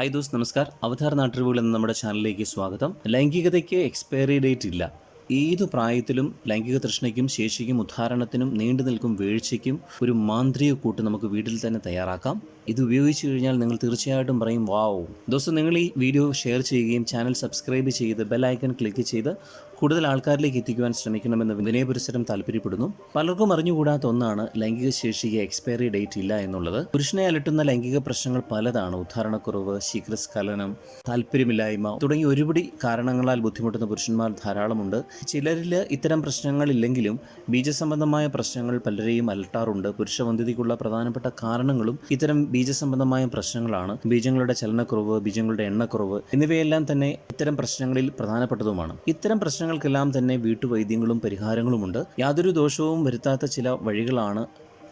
Hi those നമസ്കാർ അവതാർ നാട്ടറിവുകൾ എന്ന നമ്മുടെ ചാനലിലേക്ക് സ്വാഗതം. ലൈംഗികതയ്ക്ക് എക്സ്പയറി ഡേറ്റ് ഇല്ല. ഏതു പ്രായത്തിലും ലൈംഗിക തൃഷ്ണയ്ക്കും ശേഷിക്കും ഉദ്ധാരണത്തിനും നീണ്ടു നിൽക്കും വീഴ്ചയ്ക്കും ഒരു മാന്ത്രിക കൂട്ട് നമുക്ക് വീട്ടിൽ തന്നെ തയ്യാറാക്കാം. ഇത് ഉപയോഗിച്ച് കഴിഞ്ഞാൽ നിങ്ങൾ തീർച്ചയായിട്ടും പറയും വാവ്. ദോസ്തം നിങ്ങൾ ഈ വീഡിയോ ഷെയർ ചെയ്യുകയും ചാനൽ സബ്സ്ക്രൈബ് ചെയ്ത് ബെല്ലൈക്കൺ ക്ലിക്ക് ചെയ്ത് കൂടുതൽ ആൾക്കാരിലേക്ക് എത്തിക്കുവാൻ ശ്രമിക്കണമെന്ന് വിനയപുരസരം താല്പര്യപ്പെടുന്നു. പലർക്കും അറിഞ്ഞുകൂടാത്ത ഒന്നാണ് ലൈംഗിക ശേഷിക്ക് എക്സ്പയറി ഡേറ്റ് ഇല്ല എന്നുള്ളത്. പുരുഷനെ അലട്ടുന്ന ലൈംഗിക പ്രശ്നങ്ങൾ പലതാണ്. ഉദ്ധാരണക്കുറവ് ശീഘ്രസ്ഖലനം താല്പര്യമില്ലായ്മ തുടങ്ങി ഒരുപടി കാരണങ്ങളാൽ ബുദ്ധിമുട്ടുന്ന പുരുഷന്മാർ ധാരാളമുണ്ട്. ചിലരിൽ ഇത്തരം പ്രശ്നങ്ങളില്ലെങ്കിലും ബീജസംബന്ധമായ പ്രശ്നങ്ങൾ പലരെയും അലട്ടാറുണ്ട്. പുരുഷവന്ധ്യതയ്ക്കുള്ള പ്രധാനപ്പെട്ട കാരണങ്ങളും ഇത്തരം ബീജസംബന്ധമായ പ്രശ്നങ്ങളാണ്. ബീജങ്ങളുടെ ചലനക്കുറവ് ബീജങ്ങളുടെ എണ്ണക്കുറവ് എന്നിവയെല്ലാം തന്നെ ഇത്തരം പ്രശ്നങ്ങളിൽ പ്രധാനപ്പെട്ടതുമാണ്. ഇത്തരം പ്രശ്നങ്ങൾക്കെല്ലാം തന്നെ വീട്ടുവൈദ്യങ്ങളും പരിഹാരങ്ങളുമുണ്ട്. യാതൊരു ദോഷവും വരുത്താത്ത ചില വഴികളാണ്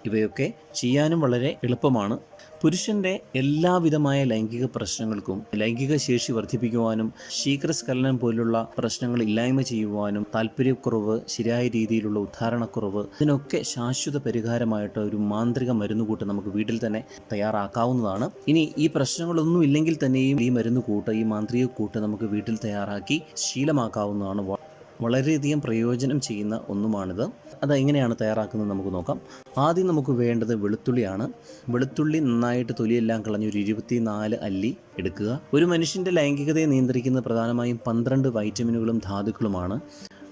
ഇവയൊക്കെ ചെയ്യാനും വളരെ എളുപ്പമാണ്. പുരുഷന്റെ എല്ലാവിധമായ ലൈംഗിക പ്രശ്നങ്ങൾക്കും ലൈംഗിക ശേഷി വർദ്ധിപ്പിക്കുവാനും ശീഘ്രസ്ഖലനം പോലുള്ള പ്രശ്നങ്ങൾ ഇല്ലായ്മ ചെയ്യുവാനും താല്പര്യക്കുറവ് ശരിയായ രീതിയിലുള്ള ഉദ്ധാരണക്കുറവ് ഇതിനൊക്കെ ശാശ്വത പരിഹാരമായിട്ട് ഒരു മാന്ത്രിക മരുന്നുകൂട്ട് നമുക്ക് വീട്ടിൽ തന്നെ തയ്യാറാക്കാവുന്നതാണ്. ഇനി ഈ പ്രശ്നങ്ങളൊന്നും ഇല്ലെങ്കിൽ തന്നെയും ഈ മരുന്ന് കൂട്ട് ഈ മാന്ത്രിക കൂട്ട് നമുക്ക് വീട്ടിൽ തയ്യാറാക്കി ശീലമാക്കാവുന്നതാണ്. വളരെയധികം പ്രയോജനം ചെയ്യുന്ന ഒന്നുമാണിത്. അത് എങ്ങനെയാണ് തയ്യാറാക്കുന്നത് നമുക്ക് നോക്കാം. ആദ്യം നമുക്ക് വേണ്ടത് വെളുത്തുള്ളിയാണ്. വെളുത്തുള്ളി നന്നായിട്ട് തൊലിയെല്ലാം കളഞ്ഞ് ഒരു ഇരുപത്തിനാല് അല്ലി എടുക്കുക. ഒരു മനുഷ്യന്റെ ലൈംഗികതയെ നിയന്ത്രിക്കുന്ന പ്രധാനമായും പന്ത്രണ്ട് വൈറ്റമിനുകളും ധാതുക്കളുമാണ്.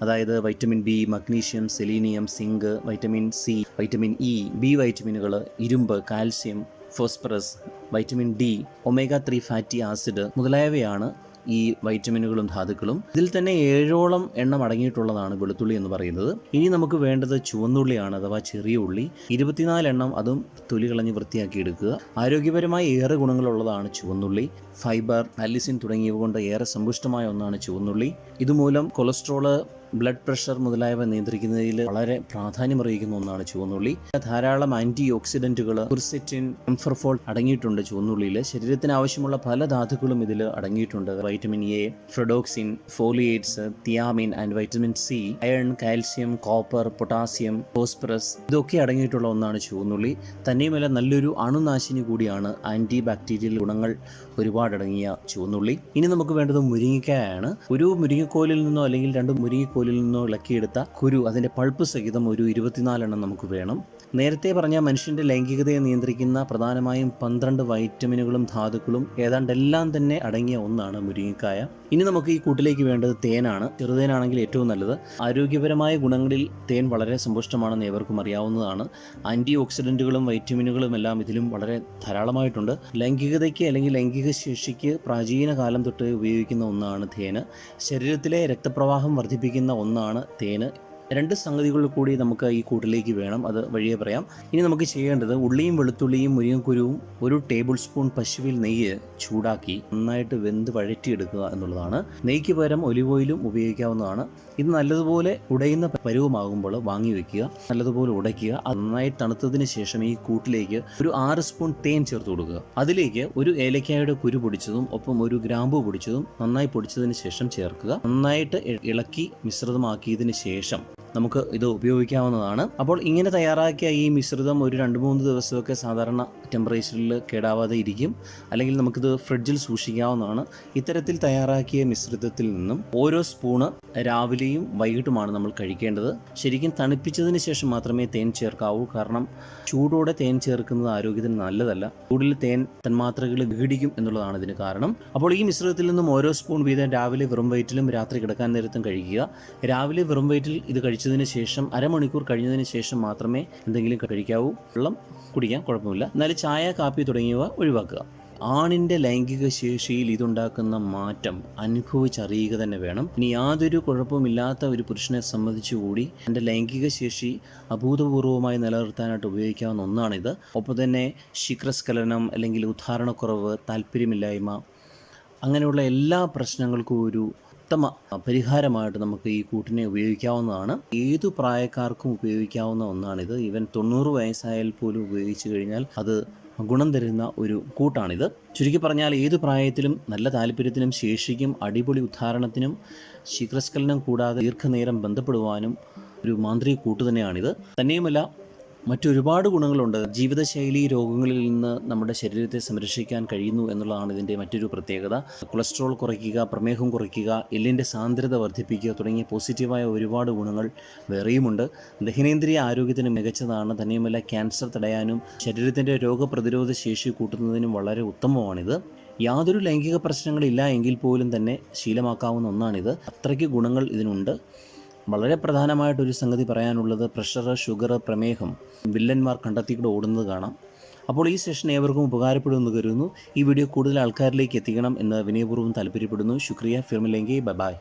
അതായത് vitamin B magnesium selenium zinc vitamin C vitamin E B വൈറ്റമിനുകൾ ഇരുമ്പ് calcium phosphorus vitamin D omega three fatty acid മുതലായവയാണ് ഈ വൈറ്റമിനുകളും ധാതുക്കളും ഇതിൽ തന്നെ ഏഴോളം എണ്ണം അടങ്ങിയിട്ടുള്ളതാണ് വെളുത്തുള്ളി എന്ന് പറയുന്നത്. ഇനി നമുക്ക് വേണ്ടത് ചുവന്നുള്ളിയാണ് അഥവാ ചെറിയ ഉള്ളി. ഇരുപത്തിനാല് എണ്ണം അതും തൊലി കളഞ്ഞ് വൃത്തിയാക്കി എടുക്കുക. ആരോഗ്യപരമായി ഏറെ ഗുണങ്ങളുള്ളതാണ് ചുവന്നുള്ളി. ഫൈബർ അലിസിൻ തുടങ്ങിയവ കൊണ്ട് ഏറെ സമ്പുഷ്ടമായ ഒന്നാണ് ചുവന്നുള്ളി. ഇതുമൂലം കൊളസ്ട്രോൾ ബ്ലഡ് പ്രഷർ മുതലായവ നിയന്ത്രിക്കുന്നതിൽ വളരെ പ്രാധാന്യമറിയിക്കുന്ന ഒന്നാണ് ചുവന്നുള്ളി. ധാരാളം ആന്റി ഓക്സിഡന്റുകൾ കുർസെറ്റിൻ എംഫർഫോൾ അടങ്ങിയിട്ടുണ്ട് ചുവന്നുള്ളിയിൽ ശരീരത്തിന് ആവശ്യമുള്ള പല ധാതുക്കളും ഇതിൽ അടങ്ങിയിട്ടുണ്ട്. Vitamin A pyridoxine folates thiamine and vitamin C iron calcium copper potassium phosphorus ഇതൊക്കെ അടങ്ങിയിട്ടുള്ള ഒന്നാണ് ചുവന്നുള്ളി. തന്നെയുമല്ല നല്ലൊരു അണുനാശിനി കൂടിയാണ് ആന്റി ബാക്ടീരിയൽ ഗുണങ്ങൾ ഒരുപാട് അടങ്ങിയ ചുവന്നുള്ളി. ഇനി നമുക്ക് വേണ്ടത് മുരിങ്ങിക്കായാണ് ഒരു മുരിങ്ങക്കോലിൽ നിന്നോ അല്ലെങ്കിൽ രണ്ട് മുരിങ്ങക്കോലിൽ നിന്നോ ഇളക്കിയെടുത്ത കുരു അതിന്റെ പൾപ്പ് സഹിതം ഒരു ഇരുപത്തിനാലെണ്ണം നമുക്ക് വേണം. നേരത്തെ പറഞ്ഞ മനുഷ്യന്റെ ലൈംഗികതയെ നിയന്ത്രിക്കുന്ന പ്രധാനമായും പന്ത്രണ്ട് വൈറ്റമിനുകളും ധാതുക്കളും ഏതാണ്ട് എല്ലാം തന്നെ അടങ്ങിയ ഒന്നാണ് മുരിങ്ങക്കായ. ഇനി നമുക്ക് ഈ കൂട്ടിലേക്ക് വേണ്ടത് തേനാണ്. ചെറുതേനാണെങ്കിൽ ഏറ്റവും നല്ലത്. ആരോഗ്യപരമായ ഗുണങ്ങളിൽ തേൻ വളരെ സമ്പുഷ്ടമാണെന്ന് ഏവർക്കും അറിയാവുന്നതാണ്. ആന്റി ഓക്സിഡന്റുകളും വൈറ്റമിനുകളും എല്ലാം ഇതിലും വളരെ ധാരാളമായിട്ടുണ്ട്. ലൈംഗികതയ്ക്ക് അല്ലെങ്കിൽ ലൈംഗിക ശേഷിക്ക് പ്രാചീന കാലം തൊട്ട് ഉപയോഗിക്കുന്ന ഒന്നാണ് തേന്. ശരീരത്തിലെ രക്തപ്രവാഹം വർദ്ധിപ്പിക്കുന്ന ഒന്നാണ് തേന്. രണ്ട് സംഗതികൾ കൂടി നമുക്ക് ഈ കൂട്ടിലേക്ക് വേണം അത് വഴിയെ പറയാം. ഇനി നമുക്ക് ചെയ്യേണ്ടത് ഉള്ളിയും വെളുത്തുള്ളിയും മുരിങ്ങക്കുരുവും ഒരു ടേബിൾ സ്പൂൺ പശുവിൽ നെയ്യ് ചൂടാക്കി നന്നായിട്ട് വെന്ത് വഴറ്റിയെടുക്കുക എന്നുള്ളതാണ്. നെയ്ക്ക് പകരം ഒലിവ് ഓയിലും ഉപയോഗിക്കാവുന്നതാണ്. ഇത് നല്ലതുപോലെ ഉടയുന്ന പരുവമാകുമ്പോൾ വാങ്ങി വെക്കുക നല്ലതുപോലെ ഉടയ്ക്കുക നന്നായി തണുത്തതിന് ശേഷം ഈ കൂട്ടിലേക്ക് ഒരു ആറ് സ്പൂൺ തേൻ ചേർത്ത് കൊടുക്കുക. അതിലേക്ക് ഒരു ഏലക്കായുടെ കുരു പൊടിച്ചതും ഒപ്പം ഒരു ഗ്രാമ്പു പൊടിച്ചതും നന്നായി പൊടിച്ചതിന് ശേഷം ചേർക്കുക. നന്നായിട്ട് ഇളക്കി മിശ്രിതമാക്കിയതിന് ശേഷം നമുക്ക് ഇത് ഉപയോഗിക്കാവുന്നതാണ്. അപ്പോൾ ഇങ്ങനെ തയ്യാറാക്കിയ ഈ മിശ്രിതം ഒരു രണ്ട് മൂന്ന് ദിവസമൊക്കെ സാധാരണ ടെമ്പറേച്ചറിൽ കേടാവാതെ ഇരിക്കും. അല്ലെങ്കിൽ നമുക്കിത് ഫ്രിഡ്ജിൽ സൂക്ഷിക്കാവുന്നതാണ്. ഇത്തരത്തിൽ തയ്യാറാക്കിയ മിശ്രിതത്തിൽ നിന്നും ഓരോ സ്പൂണ് രാവിലെയും വൈകിട്ടുമാണ് നമ്മൾ കഴിക്കേണ്ടത്. ശരിക്കും തണുപ്പിച്ചതിന് ശേഷം മാത്രമേ തേൻ ചേർക്കാവൂ. കാരണം ചൂടോടെ തേൻ ചേർക്കുന്നത് ആരോഗ്യത്തിന് നല്ലതല്ല. ചൂടിൽ തേൻ തന്മാത്രകൾ വിഘടിക്കും എന്നുള്ളതാണ് ഇതിന് കാരണം. അപ്പോൾ ഈ മിശ്രിതത്തിൽ നിന്നും ഓരോ സ്പൂൺ വീതം രാവിലെ വെറും വയറ്റിലും രാത്രി കിടക്കാൻ നേരത്തും കഴിക്കുക. രാവിലെ വെറും വയറ്റിൽ ഇത് കഴിച്ചതിന് ശേഷം അരമണിക്കൂർ കഴിഞ്ഞതിന് ശേഷം മാത്രമേ എന്തെങ്കിലും കഴിക്കാവൂ. വെള്ളം കുടിക്കാൻ കുഴപ്പമില്ല. എന്നാലും ചായ കാപ്പി തുടങ്ങിയവ ഒഴിവാക്കുക. ആണിന്റെ ലൈംഗിക ശേഷിയിൽ ഇതുണ്ടാക്കുന്ന മാറ്റം അനുഭവിച്ചറിയുക തന്നെ വേണം. ഇനി യാതൊരു കുഴപ്പമില്ലാത്ത ഒരു പുരുഷനെ സംബന്ധിച്ചുകൂടി എന്റെ ലൈംഗിക ശേഷി അഭൂതപൂർവമായി നിലനിർത്താനായിട്ട് ഉപയോഗിക്കാവുന്ന ഒന്നാണിത്. ഒപ്പം തന്നെ ശീഘ്രസ്ഖലനം അല്ലെങ്കിൽ ഉദ്ധാരണക്കുറവ് താല്പര്യമില്ലായ്മ അങ്ങനെയുള്ള എല്ലാ പ്രശ്നങ്ങൾക്കും ഒരു ഉത്തമ പരിഹാരമായിട്ട് നമുക്ക് ഈ കൂട്ടിനെ ഉപയോഗിക്കാവുന്നതാണ്. ഏതു പ്രായക്കാർക്കും ഉപയോഗിക്കാവുന്ന ഒന്നാണിത്. ഈവൻ തൊണ്ണൂറ് വയസ്സായാൽ പോലും ഉപയോഗിച്ചു കഴിഞ്ഞാൽ അത് ഗുണം തരുന്ന ഒരു കൂട്ടാണിത്. ചുരുക്കി പറഞ്ഞാൽ ഏത് പ്രായത്തിലും നല്ല താല്പര്യത്തിനും ശേഷിക്കും അടിപൊളി ഉദ്ധാരണത്തിനും ശീഘ്രസ്കലനം കൂടാതെ ദീർഘനേരം ബന്ധപ്പെടുവാനും ഒരു മാന്ത്രിക കൂട്ടു തന്നെയാണിത്. തന്നെയുമല്ല മറ്റൊരുപാട് ഗുണങ്ങളുണ്ട്. ജീവിതശൈലി രോഗങ്ങളിൽ നിന്ന് നമ്മുടെ ശരീരത്തെ സംരക്ഷിക്കാൻ കഴിയുന്നു എന്നുള്ളതാണ് ഇതിന്റെ മറ്റൊരു പ്രത്യേകത. കൊളസ്ട്രോൾ കുറയ്ക്കുക പ്രമേഹം കുറയ്ക്കുക എല്ലിന്റെ സാന്ദ്രത വർദ്ധിപ്പിക്കുക തുടങ്ങിയ പോസിറ്റീവായ ഒരുപാട് ഗുണങ്ങൾ വേറെയുമുണ്ട്. ദഹനേന്ദ്രിയ ആരോഗ്യത്തിന് മികച്ചതാണ്. തന്നെയുമല്ല ക്യാൻസർ തടയാനും ശരീരത്തിന്റെ രോഗപ്രതിരോധ ശേഷി കൂട്ടുന്നതിനും വളരെ ഉത്തമമാണിത്. യാതൊരു ലൈംഗിക പ്രശ്നങ്ങളില്ല എങ്കിൽ പോലും തന്നെ ശീലമാക്കാവുന്ന ഒന്നാണിത്. അത്രയ്ക്ക് ഗുണങ്ങൾ ഇതിനുണ്ട്. വളരെ പ്രധാനമായിട്ടൊരു സംഗതി പറയാനുള്ളത് പ്രഷർ ഷുഗർ പ്രമേഹം വില്ലന്മാർ കണ്ടെത്തിക്കൂടെ ഓടുന്നത് കാണാം. അപ്പോൾ ഈ സെഷൻ ഏവർക്കും ഉപകാരപ്പെടുമെന്ന് കരുതുന്നു. ഈ വീഡിയോ കൂടുതൽ ആൾക്കാരിലേക്ക് എത്തിക്കണം എന്ന് വിനയപൂർവം താല്പര്യപ്പെടുന്നു. ശുക്രിയ. ഫിർമിലെങ്കി. ബൈ